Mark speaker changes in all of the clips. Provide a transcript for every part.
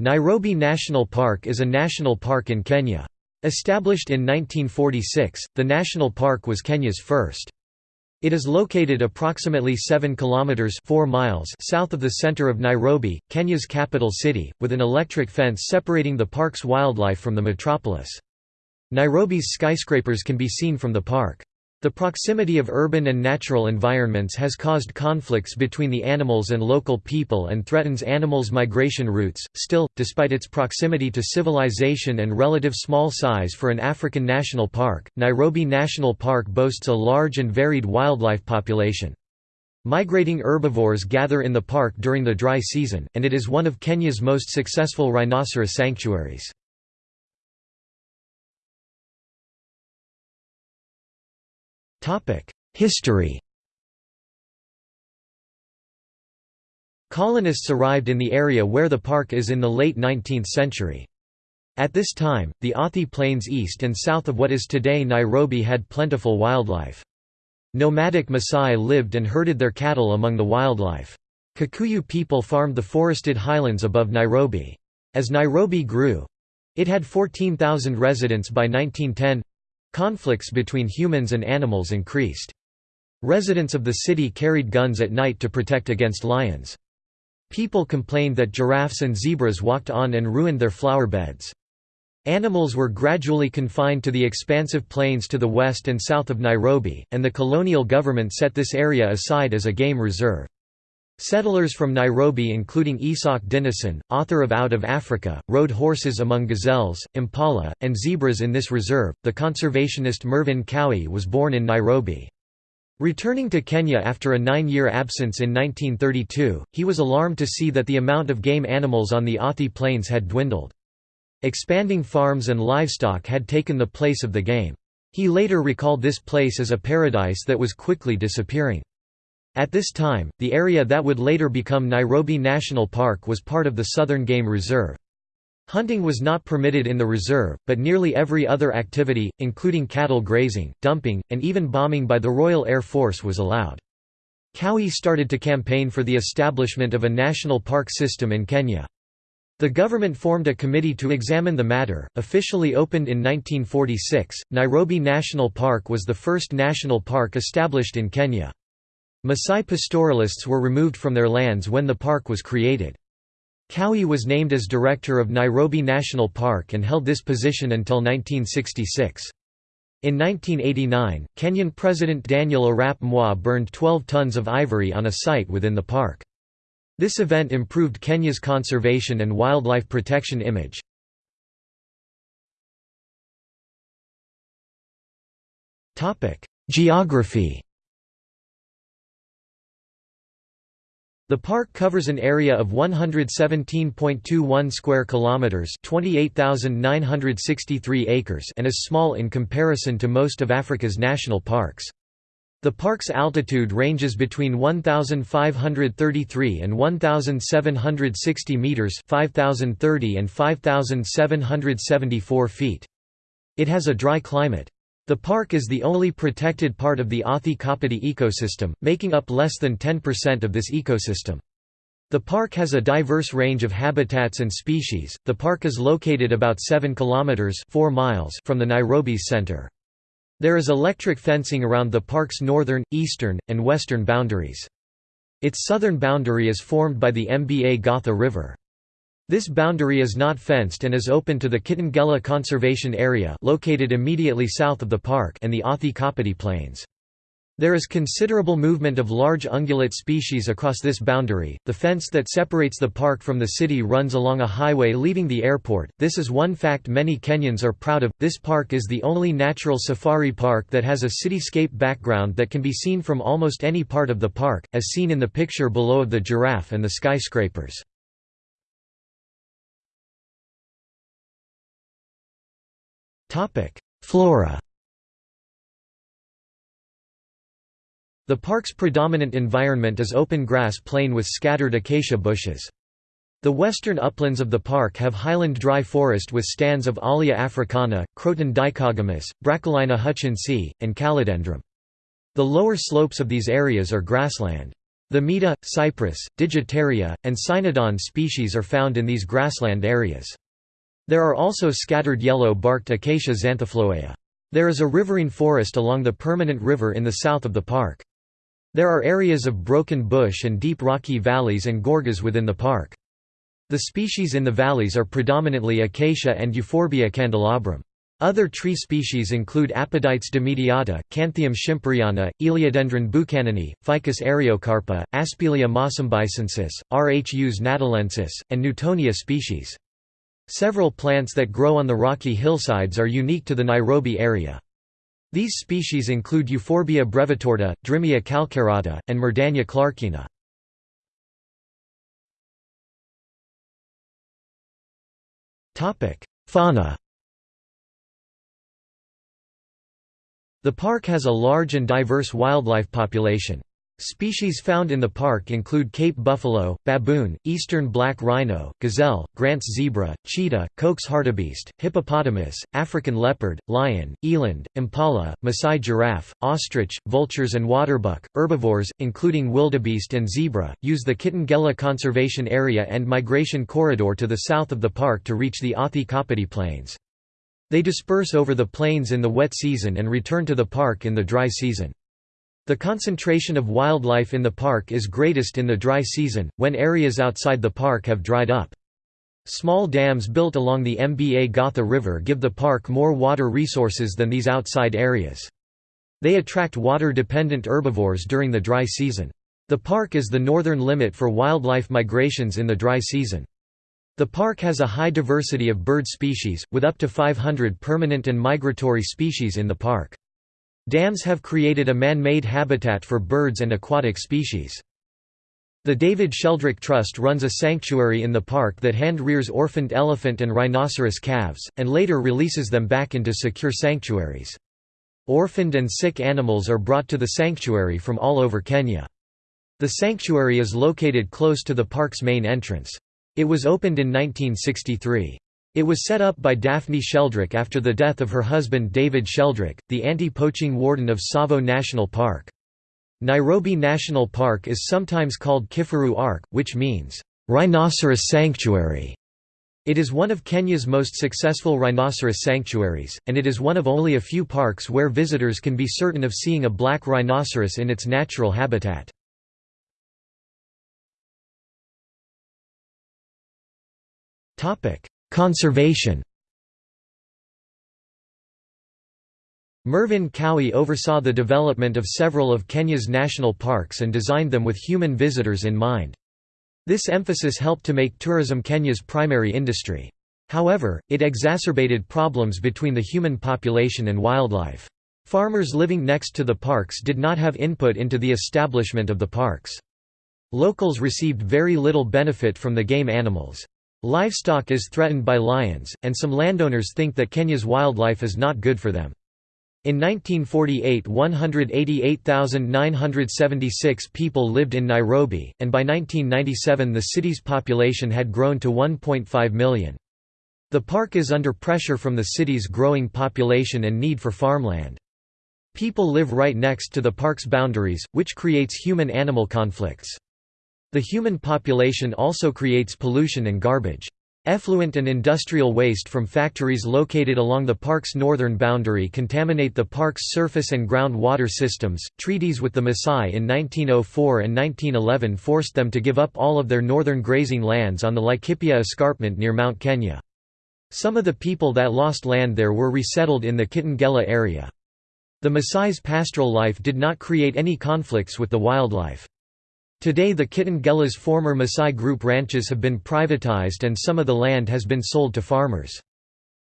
Speaker 1: Nairobi National Park is a national park in Kenya. Established in 1946, the national park was Kenya's first. It is located approximately 7 kilometers 4 miles south of the center of Nairobi, Kenya's capital city, with an electric fence separating the park's wildlife from the metropolis. Nairobi's skyscrapers can be seen from the park. The proximity of urban and natural environments has caused conflicts between the animals and local people and threatens animals' migration routes. Still, despite its proximity to civilization and relative small size for an African national park, Nairobi National Park boasts a large and varied wildlife population. Migrating herbivores gather in the park during the dry season, and it is one of Kenya's most successful rhinoceros sanctuaries. History Colonists arrived in the area where the park is in the late 19th century. At this time, the Athi Plains east and south of what is today Nairobi had plentiful wildlife. Nomadic Maasai lived and herded their cattle among the wildlife. Kikuyu people farmed the forested highlands above Nairobi. As Nairobi grew—it had 14,000 residents by 1910 Conflicts between humans and animals increased. Residents of the city carried guns at night to protect against lions. People complained that giraffes and zebras walked on and ruined their flower beds. Animals were gradually confined to the expansive plains to the west and south of Nairobi, and the colonial government set this area aside as a game reserve. Settlers from Nairobi including Isak Dinesen, author of Out of Africa, rode horses among gazelles, impala, and zebras in this reserve. The conservationist Mervyn Cowie was born in Nairobi. Returning to Kenya after a nine-year absence in 1932, he was alarmed to see that the amount of game animals on the Athi Plains had dwindled. Expanding farms and livestock had taken the place of the game. He later recalled this place as a paradise that was quickly disappearing. At this time, the area that would later become Nairobi National Park was part of the Southern Game Reserve. Hunting was not permitted in the reserve, but nearly every other activity, including cattle grazing, dumping, and even bombing by the Royal Air Force was allowed. Cowie started to campaign for the establishment of a national park system in Kenya. The government formed a committee to examine the matter. Officially opened in 1946, Nairobi National Park was the first national park established in Kenya. Maasai pastoralists were removed from their lands when the park was created. Cowie was named as director of Nairobi National Park and held this position until 1966. In 1989, Kenyan President Daniel Arap Moi burned 12 tons of ivory on a site within the park. This event improved Kenya's conservation and wildlife protection image. Geography The park covers an area of 117.21 square kilometers, 28,963 acres, and is small in comparison to most of Africa's national parks. The park's altitude ranges between 1533 and 1760 meters, 5030 and 5774 feet. It has a dry climate. The park is the only protected part of the Athi Kapiti ecosystem, making up less than 10% of this ecosystem. The park has a diverse range of habitats and species. The park is located about 7 kilometers 4 miles from the Nairobi's center. There is electric fencing around the park's northern, eastern, and western boundaries. Its southern boundary is formed by the Mbagathi River. This boundary is not fenced and is open to the Kitengela Conservation Area located immediately south of the park and the Athi Kapiti Plains. There is considerable movement of large ungulate species across this boundary. The fence that separates the park from the city runs along a highway leaving the airport. This is one fact many Kenyans are proud of. This park is the only natural safari park that has a cityscape background that can be seen from almost any part of the park, as seen in the picture below of the giraffe and the skyscrapers. Flora The park's predominant environment is open grass plain with scattered acacia bushes. The western uplands of the park have highland dry forest with stands of Olea africana, Croton dichogamus, Brachylaena hutchinsii, and Calodendrum. The lower slopes of these areas are grassland. Themeda, cypress, Digitaria, and Cynodon species are found in these grassland areas. There are also scattered yellow-barked Acacia xanthophloea. There is a riverine forest along the permanent river in the south of the park. There are areas of broken bush and deep rocky valleys and gorges within the park. The species in the valleys are predominantly Acacia and Euphorbia candelabrum. Other tree species include Apodytes dimidiata, Canthium schimperiana, Elaeodendron buchanani, Ficus eriocarpa, Aspilia mossambicensis, Rhus natalensis, and Newtonia species. Several plants that grow on the rocky hillsides are unique to the Nairobi area. These species include Euphorbia brevitorta, Drimia calcarata, and Murdannia clarkeana. Fauna The park has a large and diverse wildlife population. Species found in the park include Cape buffalo, baboon, eastern black rhino, gazelle, Grant's zebra, cheetah, Koch's hartebeest, hippopotamus, African leopard, lion, eland, impala, Maasai giraffe, ostrich, vultures and waterbuck. Herbivores, including wildebeest and zebra, use the Kitengela Conservation Area and Migration Corridor to the south of the park to reach the Athi Kapiti Plains. They disperse over the plains in the wet season and return to the park in the dry season. The concentration of wildlife in the park is greatest in the dry season, when areas outside the park have dried up. Small dams built along the Mbagathi River give the park more water resources than these outside areas. They attract water-dependent herbivores during the dry season. The park is the northern limit for wildlife migrations in the dry season. The park has a high diversity of bird species, with up to 500 permanent and migratory species in the park. Dams have created a man-made habitat for birds and aquatic species. The David Sheldrick Trust runs a sanctuary in the park that hand-rears orphaned elephant and rhinoceros calves, and later releases them back into secure sanctuaries. Orphaned and sick animals are brought to the sanctuary from all over Kenya. The sanctuary is located close to the park's main entrance. It was opened in 1963. It was set up by Daphne Sheldrick after the death of her husband David Sheldrick, the anti-poaching warden of Tsavo National Park. Nairobi National Park is sometimes called Kifaru Ark, which means, "...rhinoceros sanctuary". It is one of Kenya's most successful rhinoceros sanctuaries, and it is one of only a few parks where visitors can be certain of seeing a black rhinoceros in its natural habitat. Conservation Mervyn Cowie oversaw the development of several of Kenya's national parks and designed them with human visitors in mind. This emphasis helped to make tourism Kenya's primary industry. However, it exacerbated problems between the human population and wildlife. Farmers living next to the parks did not have input into the establishment of the parks. Locals received very little benefit from the game animals. Livestock is threatened by lions, and some landowners think that Kenya's wildlife is not good for them. In 1948 188,976 people lived in Nairobi, and by 1997 the city's population had grown to 1.5 million. The park is under pressure from the city's growing population and need for farmland. People live right next to the park's boundaries, which creates human-animal conflicts. The human population also creates pollution and garbage. Effluent and industrial waste from factories located along the park's northern boundary contaminate the park's surface and ground water systems. Treaties with the Maasai in 1904 and 1911 forced them to give up all of their northern grazing lands on the Laikipia escarpment near Mount Kenya. Some of the people that lost land there were resettled in the Kitengela area. The Maasai's pastoral life did not create any conflicts with the wildlife. Today the Kitengela's former Maasai Group ranches have been privatized and some of the land has been sold to farmers.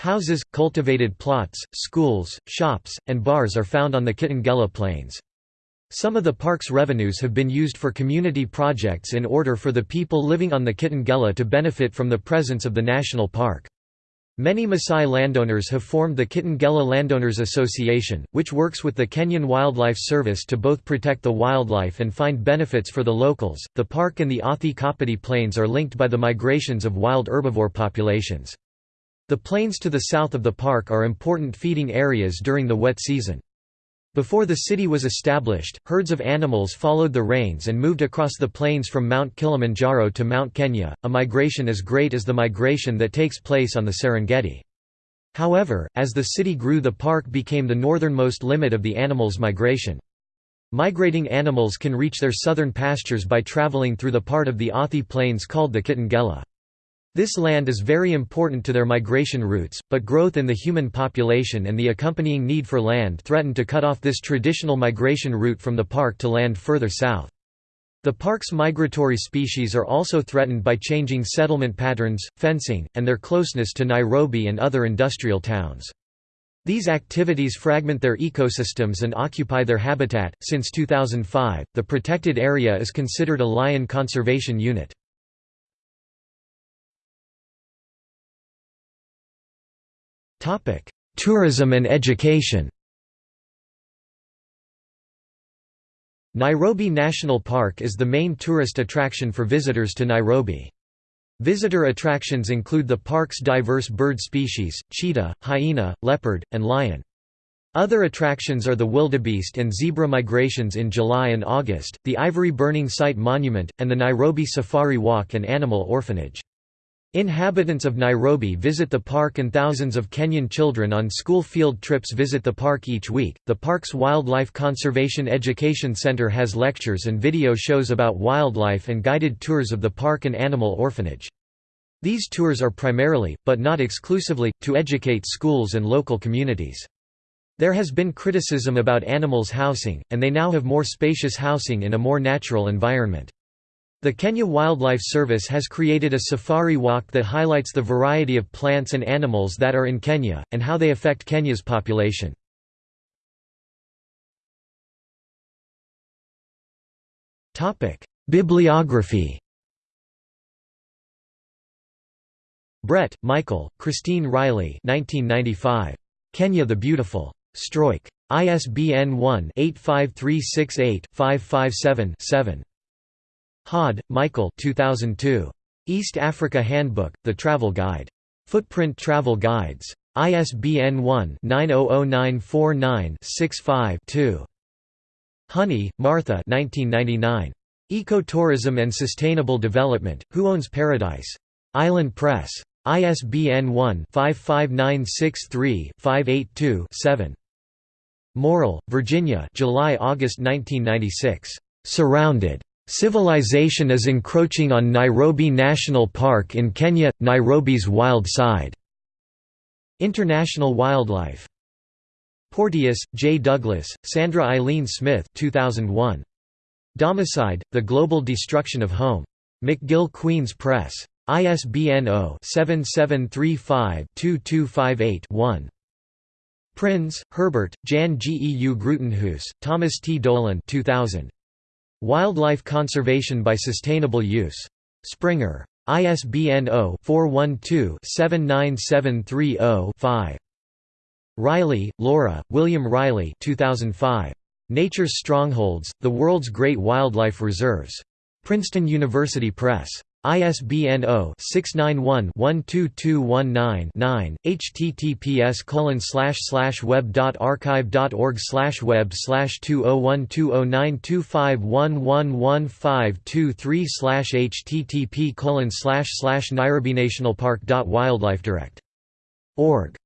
Speaker 1: Houses, cultivated plots, schools, shops, and bars are found on the Kitengela Plains. Some of the park's revenues have been used for community projects in order for the people living on the Kitengela to benefit from the presence of the national park. Many Maasai landowners have formed the Kitengela Landowners Association, which works with the Kenyan Wildlife Service to both protect the wildlife and find benefits for the locals. The park and the Athi Kapiti Plains are linked by the migrations of wild herbivore populations. The plains to the south of the park are important feeding areas during the wet season. Before the city was established, herds of animals followed the rains and moved across the plains from Mount Kilimanjaro to Mount Kenya, a migration as great as the migration that takes place on the Serengeti. However, as the city grew the park became the northernmost limit of the animals' migration. Migrating animals can reach their southern pastures by traveling through the part of the Athi Plains called the Kitengela. This land is very important to their migration routes, but growth in the human population and the accompanying need for land threatened to cut off this traditional migration route from the park to land further south. The park's migratory species are also threatened by changing settlement patterns, fencing, and their closeness to Nairobi and other industrial towns. These activities fragment their ecosystems and occupy their habitat. Since 2005, the protected area is considered a lion conservation unit. Tourism and education Nairobi National Park is the main tourist attraction for visitors to Nairobi. Visitor attractions include the park's diverse bird species, cheetah, hyena, leopard, and lion. Other attractions are the wildebeest and zebra migrations in July and August, the ivory burning site monument, and the Nairobi Safari Walk and Animal Orphanage. Inhabitants of Nairobi visit the park and thousands of Kenyan children on school field trips visit the park each week. The park's Wildlife Conservation Education Center has lectures and video shows about wildlife and guided tours of the park and animal orphanage. These tours are primarily, but not exclusively, to educate schools and local communities. There has been criticism about animals housing, and they now have more spacious housing in a more natural environment. The Kenya Wildlife Service has created a safari walk that highlights the variety of plants and animals that are in Kenya, and how they affect Kenya's population. Bibliography Brett, Michael, Christine Riley 1995. Kenya the Beautiful. Struik. ISBN 1-85368-557-7. Hodd, Michael 2002. East Africa Handbook, The Travel Guide. Footprint Travel Guides. ISBN 1-900949-65-2. Honey, Martha Ecotourism and Sustainable Development, Who Owns Paradise? Island Press. ISBN 1-55963-582-7. Morell, Virginia July–August 1996. Surrounded. Civilization is encroaching on Nairobi National Park in Kenya, Nairobi's wild side. International Wildlife. Porteous, J. Douglas, Sandra Eileen Smith 2001. Domicide, The Global Destruction of Home. McGill Queen's Press. ISBN 0-7735-2258-1. Prins, Herbert, Jan G. E. U. Grootenhuis, Thomas T. Dolan 2000. Wildlife Conservation by Sustainable Use. Springer. ISBN 0-412-79730-5. Riley, Laura, William Riley 2005. Nature's Strongholds, The World's Great Wildlife Reserves. Princeton University Press. ISBN 0-691-12219-9, https web.archive.org web 201209251111523 http nairobinationalpark.wildlifedirect.org